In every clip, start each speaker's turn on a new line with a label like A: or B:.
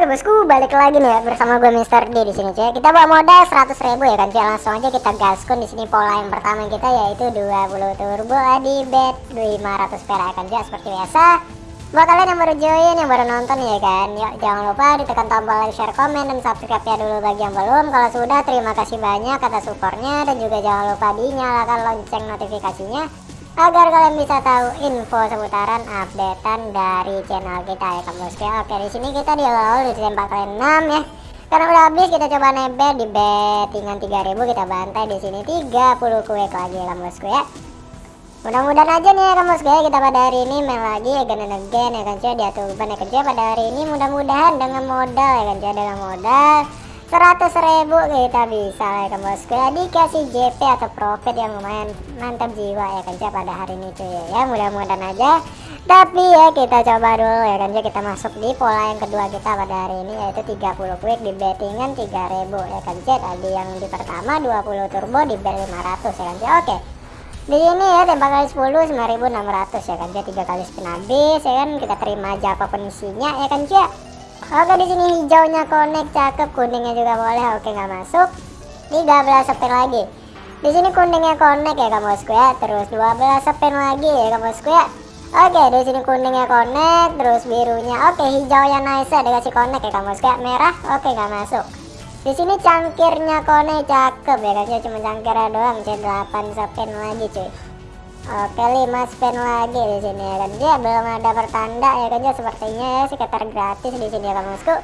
A: Oke bosku, balik lagi nih ya bersama gue Mister D di sini cuy. Kita bawa modal 100 ribu ya kan cuy. Langsung aja kita gaskun di sini pola yang pertama kita yaitu 20 turbo di bet 500 perak ya kan cuy. Seperti biasa. Buat kalian yang baru join, yang baru nonton ya kan, yuk jangan lupa ditekan tombol like, share, komen, dan subscribe ya dulu bagi yang belum. Kalau sudah, terima kasih banyak atas supportnya dan juga jangan lupa dinyalakan lonceng notifikasinya agar kalian bisa tahu info seputaran updatean dari channel kita ya ya. Oke di sini kita di awal di tembak kalian 6 ya. Karena udah habis kita coba nebet di bettingan 3000 kita bantai. Di sini 30 kue lagi ya bosku ya. Mudah-mudahan aja nih ya bosku ya. Kita pada hari ini main lagi ya again and again ya kan cuy di atuban ya kan pada hari ini mudah-mudahan dengan modal ya kan cuy dengan modal seratus ribu kita bisa ya kan bosku ya dikasih JP atau profit yang lumayan mantap jiwa ya kan pada hari ini cuy. Ya mudah-mudahan aja. Tapi ya kita coba dulu ya kan kita masuk di pola yang kedua kita pada hari ini yaitu 30 quick di bettingan 3000 ya kan tadi yang di pertama 20 turbo di bet 500 ya kan cuy oke. Di sini ya tembak kali 10 9600 ya kan cuy tiga kali spin habis ya kan kita terima aja apa pun isinya ya kan cuy Oke di sini hijaunya connect cakep, kuningnya juga boleh. Oke nggak masuk. 13 spin lagi. Di sini kuningnya connect ya kamu bosku ya. Terus 12 spin lagi ya kamu bosku ya. Oke di sini kuningnya connect, terus birunya. Oke hijaunya nice ya dikasih connect ya kamu bosku ya. Merah. Oke nggak masuk. Di sini cangkirnya connect cakep ya kan cuma cangkirnya doang. C8 spin lagi cuy. Oke 5 spin lagi di sini ya kan? Dia belum ada pertanda ya kan? Dia sepertinya ya sekitar gratis di sini ya kan bosku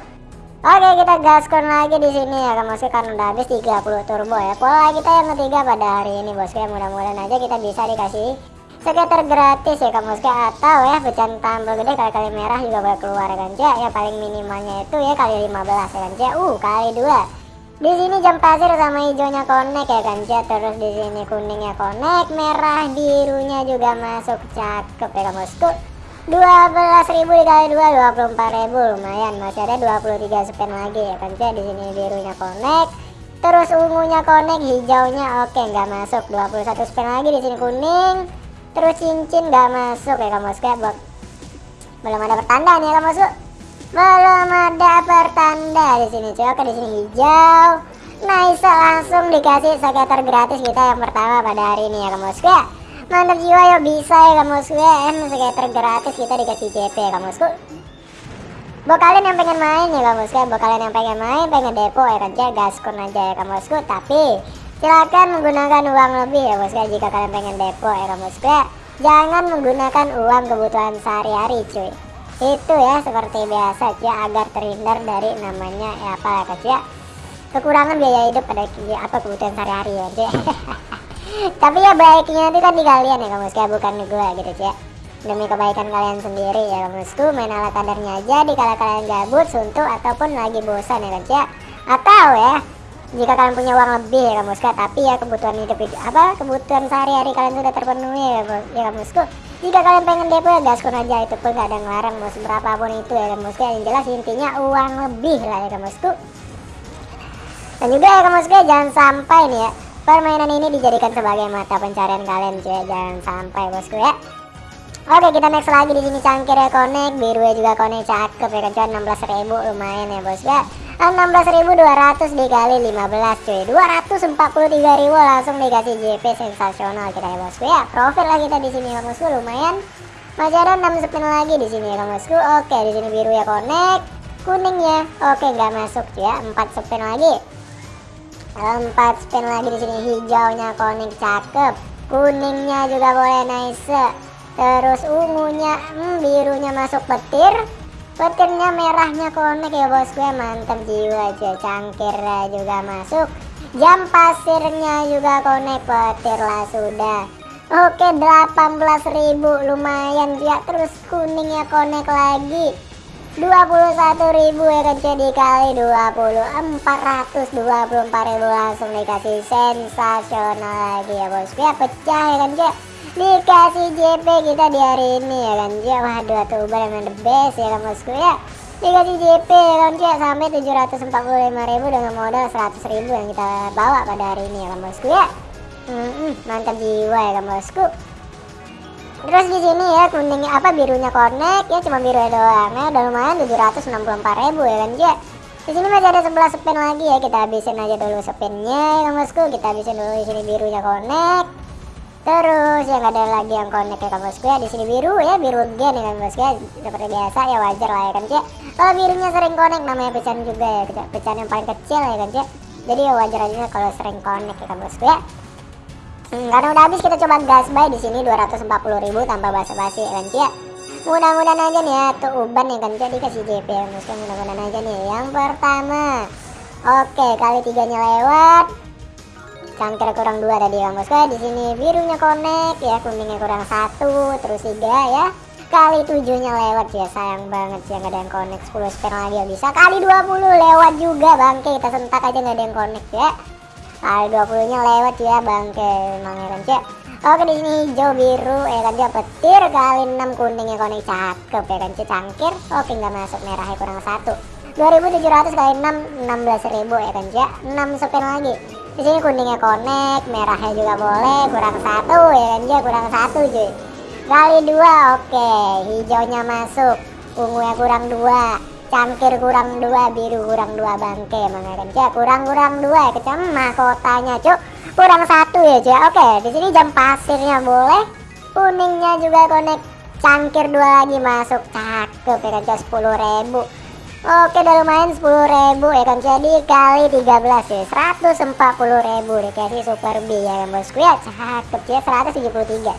A: Oke kita gaskon lagi di sini ya kan bosku karena udah habis 30 turbo ya. Pola kita yang ketiga pada hari ini bosku ya. Mudah-mudahan aja kita bisa dikasih sekitar gratis ya kan bosku atau ya pecahan tambah gede kali-kali merah juga boleh keluar ya kan? Ya, ya paling minimalnya itu ya kali 15 ya kan? Ya uh kali dua di sini jam pasir sama hijaunya connect ya kan chat terus di sini kuningnya connect merah birunya juga masuk cakep ya bosku. 12.000 dikali 2 24.000 lumayan masih ada 23 spin lagi ya kan chat di sini birunya connect. Terus ungunya connect hijaunya oke nggak masuk. 21 spin lagi di sini kuning. Terus cincin nggak masuk ya kan bosku. Belum ada pertanda nih ya kan bosku belum ada pertanda di sini cuy. Oke di sini hijau. Nice langsung dikasih skater gratis kita yang pertama pada hari ini ya kamu ya mantap jiwa ya bisa ya kamu ya em skater gratis kita dikasih CP ya kamu buat kalian yang pengen main ya kamu ya buat kalian yang pengen main pengen depo ya kan ya gaskun aja ya kamu tapi silakan menggunakan uang lebih ya bosku jika kalian pengen depo ya kamu ya jangan menggunakan uang kebutuhan sehari-hari cuy itu ya seperti biasa ya agar terhindar dari namanya ya apa ya ya kekurangan biaya hidup pada ya, apa kebutuhan sehari-hari ya cuy tapi ya baiknya itu kan di kalian ya kamu sekalian bukan di gue gitu ya demi kebaikan kalian sendiri ya kamu maksudku main ala kadarnya aja di kala kalian gabut suntuk ataupun lagi bosan ya ya atau ya jika kalian punya uang lebih ya kamu sekalian tapi ya kebutuhan hidup apa kebutuhan sehari-hari kalian sudah terpenuhi ya, ya kamu sekalian jika kalian pengen depo ya gaskun aja itu pun gak ada ngelarang bos berapapun itu ya kan bosku yang jelas intinya uang lebih lah ya kan bosku dan juga ya kan bosku jangan sampai nih ya permainan ini dijadikan sebagai mata pencarian kalian cuy jangan sampai bosku ya. Oke kita next lagi di sini cangkirnya connect biru ya juga connect cakep ya kan cuy. 16.000 lumayan ya bosku ya 16.200 dikali 15 cuy. 243.000 langsung dikasih JP sensasional. Kita ya bosku ya. Profit lah kita di sini ya bosku. Lumayan. Masih ada 6 spin lagi di sini ya bosku. Oke di sini biru ya connect. Kuningnya oke nggak masuk ya. 4 spin lagi. 4 spin lagi di sini. Hijaunya connect cakep. Kuningnya juga boleh nice. Terus ungunya hmm, birunya masuk petir petirnya merahnya konek ya bosku ya mantap jiwa aja. Cangkir juga masuk. Jam pasirnya juga konek petir lah sudah. Oke 18.000 lumayan ya. Terus kuningnya konek lagi. 21.000 ya kan jadi kali 20 424.000 langsung dikasih sensasional lagi ya bosku ya pecah ya kan cuy dikasih JP kita di hari ini ya kan? Ya waduh atubar yang the best ya kan bosku ya? Dikasih JP ya kan ya sampai 745.000 dengan modal 100.000 yang kita bawa pada hari ini ya kan bosku ya? Hmm, mantap jiwa ya kan bosku? Terus di sini ya kuningnya apa birunya connect ya cuma biru doang ya udah lumayan 764.000 ya kan ya di sini masih ada 11 spin lagi ya kita habisin aja dulu spinnya ya bosku? Kita habisin dulu di sini birunya connect terus yang ada lagi yang connect ya kan bosku ya di sini biru ya biru gen ya bosku ya seperti biasa ya wajar lah ya kan ya kalau birunya sering connect namanya pecahan juga ya pecahan yang paling kecil ya kan ya jadi ya wajar aja kalau sering connect ya kan bosku ya Hmm, karena udah habis kita coba gas buy di sini 240.000 tanpa basa-basi ya kan ya. Mudah-mudahan aja nih ya tuh uban ya kan ya dikasih JP ya bosku mudah-mudahan aja nih. Yang pertama. Oke, kali tiganya lewat. Cangkir kurang dua tadi ya. Bosku. Di sini birunya connect ya, kuningnya kurang satu, terus tiga ya. Kali tujuhnya lewat ya, sayang banget sih nggak ada yang connect 10 spin lagi ya bisa. Kali 20 lewat juga bangke, kita sentak aja nggak ada yang connect ya. Kali 20 nya lewat ya bangke. Emang ya kan cek oke di sini hijau biru ya kan. Dia petir kali 6 kuning ya konek cakep ya kan cangkir. Oke nggak masuk. Merahnya kurang satu. 2700 kali 6 16.000 ya kan cek 6 spin lagi di sini kuningnya konek merahnya juga boleh kurang satu ya kan? Cek kurang satu cuy. Kali dua oke. Hijaunya masuk. Ungunya kurang dua. Cangkir kurang dua biru kurang dua bangke kan? Cek kurang kurang dua ya kecam mahkotanya cuk kurang satu ya cek oke di sini jam pasirnya boleh. Kuningnya juga konek cangkir dua lagi masuk. Cakep ya kan cek sepuluh ribu Oke udah lumayan sepuluh ribu ya kan? Jadi kali 13 ya 140 ribu dikasih super B ya kan bosku ya cakep ya 173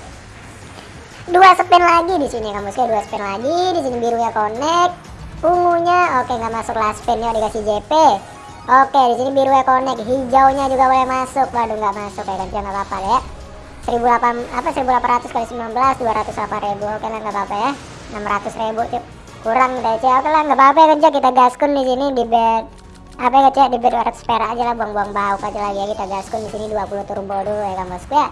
A: dua spin lagi di sini kan bosku ya dua spin lagi di sini biru ya connect. Ungunya oke nggak masuk last pinnya dikasih JP oke di sini biru ya connect. Hijaunya juga boleh masuk. Waduh nggak masuk ya kan? Jangan apa-apa ya. 1800 apa 1800 kali 19 208 ribu. Oke lah nggak apa-apa ya. 600 ribu cip kurang deh cek oke lah nggak apa-apa ya kan kita gaskun di sini di bed. Apa ya cek di bed 200 perak aja lah buang-buang bau aja lagi ya kita gaskun di sini 20 turbo dulu ya kan bosku ya.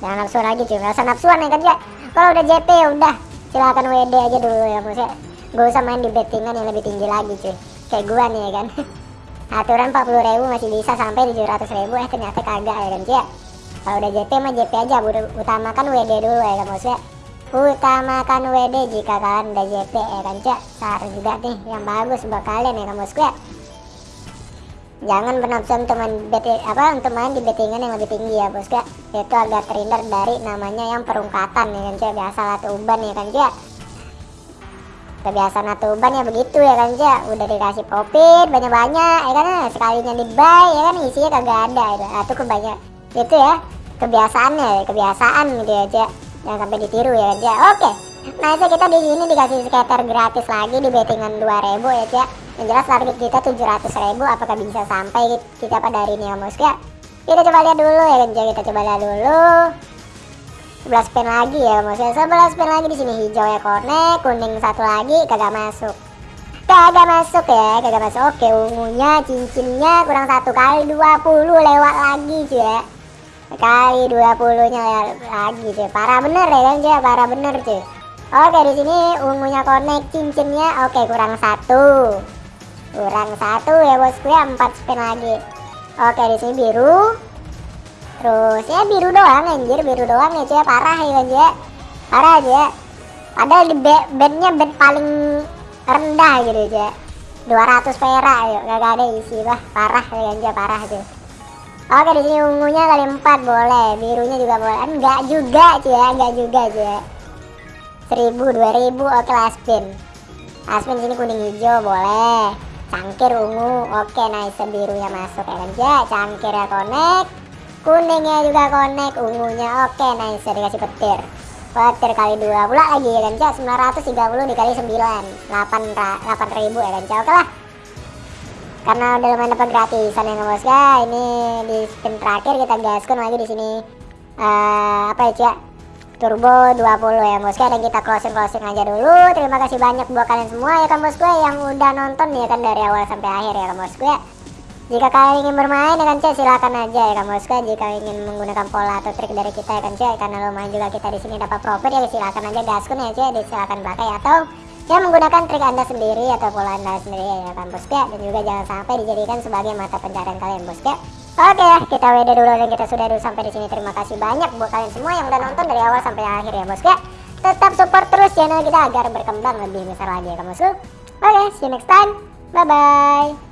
A: Jangan nafsu lagi cuy nggak usah nafsuan ya kan cek kalau udah JP ya udah. Silakan WD aja dulu ya bosku ya. Gak usah main di bettingan yang lebih tinggi lagi cuy Kayak gua nih ya kan. Aturan 40 ribu masih bisa sampai 700 ribu. Eh ternyata kagak ya kan cuy Kalau udah JP mah JP aja. Utamakan WD dulu ya kan maksudnya Utamakan WD jika kalian udah JP ya kan cuy Saran juga nih yang bagus buat kalian ya bosku ya Jangan bernafsu untuk main bet apa untuk main di bettingan yang lebih tinggi ya bosku Itu agak terhindar dari namanya yang perungkatan ya kan cuy Biasa lah uban ya kan cuy kebiasaan atuban ya begitu ya kan cak? Udah dikasih profit banyak-banyak ya kan sekalinya di buy ya kan isinya kagak ada. Itu kebanyak itu ya kebiasaannya kebiasaan gitu ya cak jangan sampai ditiru ya cak oke. Nah itu kita di sini dikasih skater gratis lagi di bettingan 2000 ya cak yang jelas target kita 700.000 apakah bisa sampai kita pada hari ini ya bosku ya kita coba lihat dulu ya cak kita coba lihat dulu. 11 pin lagi ya maksudnya 11 pin lagi di sini. Hijau ya connect kuning satu lagi kagak masuk. Kagak masuk ya kagak masuk. Oke ungunya cincinnya kurang satu kali 20 lewat lagi cuy ya kali 20 nya lagi cuy. Parah bener ya kan cuy? Parah bener cuy. Oke di sini ungunya connect cincinnya. Oke kurang satu. Kurang satu ya bosku ya. 4 spin lagi. Oke di sini biru. Terus ya biru doang anjir. Biru doang ya cuy. Parah ya cuy? Parah aja padahal di bednya bed paling rendah gitu cuy. 200 perak yuk. Gak ada isi bah. Parah ya cuy. Parah cuy oke di sini ungunya kali 4 boleh. Birunya juga boleh. Enggak juga cuy ya. Enggak juga cuy. 1000 2000 oke last pin last pin sini kuning hijau boleh. Cangkir ungu oke nice. Birunya masuk ya kan ya connect. Kuningnya juga connect ungunya oke nice. Dikasih petir. Petir kali dua pula lagi ya kan cak 930 dikali 9 8, 8 ribu ya kan oke lah karena udah lumayan dapat gratisan ya bos ya ini di spin terakhir kita gaskun lagi di sini. Uh, apa ya cak? Turbo 20 ya bosku dan kita closing closing aja dulu. Terima kasih banyak buat kalian semua ya kan bosku yang udah nonton ya kan dari awal sampai akhir ya kan bosku ya jika kalian ingin bermain dengan cek silahkan aja ya kan bosku. Jika ingin menggunakan pola atau trik dari kita ya kan cek karena lumayan juga kita di sini dapat profit ya silahkan aja gaskun ya cek. Silahkan pakai atau ya menggunakan trik anda sendiri atau pola anda sendiri ya kan bosku dan juga jangan sampai dijadikan sebagai mata pencarian kalian bosku. Oke ya kita WD dulu dan kita sudah dulu sampai di sini. Terima kasih banyak buat kalian semua yang udah nonton dari awal sampai akhir ya bosku. tetap support terus channel kita agar berkembang lebih besar lagi ya kamu Oke, okay, see you next time. Bye bye.